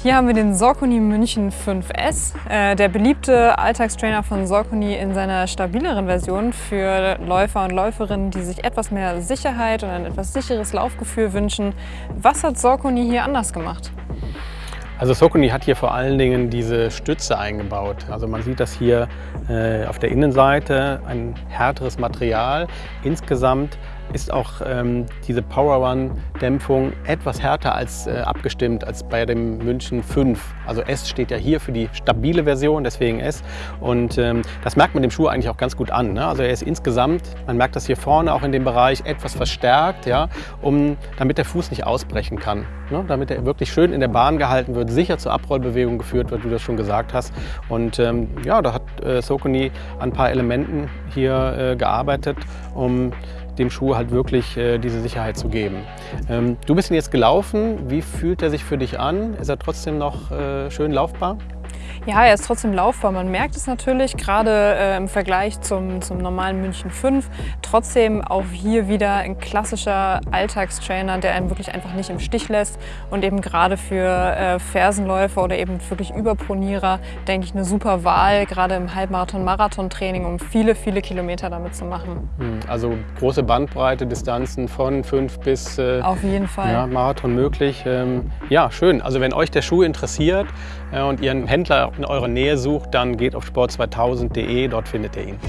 Hier haben wir den Saucony München 5S, äh, der beliebte Alltagstrainer von Saucony in seiner stabileren Version für Läufer und Läuferinnen, die sich etwas mehr Sicherheit und ein etwas sicheres Laufgefühl wünschen. Was hat Saucony hier anders gemacht? Also Saucony hat hier vor allen Dingen diese Stütze eingebaut. Also man sieht das hier äh, auf der Innenseite, ein härteres Material. Insgesamt ist auch ähm, diese Power Run Dämpfung etwas härter als äh, abgestimmt als bei dem München 5. Also S steht ja hier für die stabile Version, deswegen S. Und ähm, das merkt man dem Schuh eigentlich auch ganz gut an. Ne? Also er ist insgesamt, man merkt das hier vorne auch in dem Bereich, etwas verstärkt, ja, um, damit der Fuß nicht ausbrechen kann. Ne? Damit er wirklich schön in der Bahn gehalten wird, sicher zur Abrollbewegung geführt wird, wie du das schon gesagt hast. Und ähm, ja, da hat äh, Sokoni an ein paar Elementen hier äh, gearbeitet, um dem Schuh halt wirklich äh, diese Sicherheit zu geben. Ähm, du bist ihn jetzt gelaufen. Wie fühlt er sich für dich an? Ist er trotzdem noch äh, schön laufbar? Ja, er ist trotzdem laufbar. Man merkt es natürlich, gerade äh, im Vergleich zum, zum normalen München 5. Trotzdem auch hier wieder ein klassischer Alltagstrainer, der einen wirklich einfach nicht im Stich lässt und eben gerade für äh, Fersenläufer oder eben wirklich Überpronierer, denke ich, eine super Wahl, gerade im Halbmarathon-Marathon-Training, um viele, viele Kilometer damit zu machen. Hm, also große Bandbreite, Distanzen von 5 bis äh, Auf jeden Fall. Ja, Marathon möglich. Ähm, ja, schön. Also wenn euch der Schuh interessiert äh, und ihr einen Händler in eurer Nähe sucht, dann geht auf sport2000.de, dort findet ihr ihn.